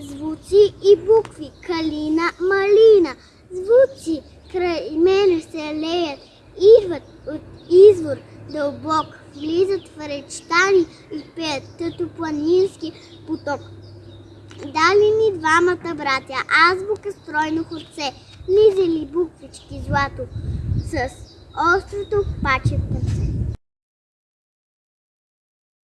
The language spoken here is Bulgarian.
звуци и букви, калина, малина. Звуци. Край мене се леят, идват от извор дълбок, влизат в речта ни и пеят като планински поток. Дали ни двамата братя, азбука стройно хорце, лизали буквички злато с острото паче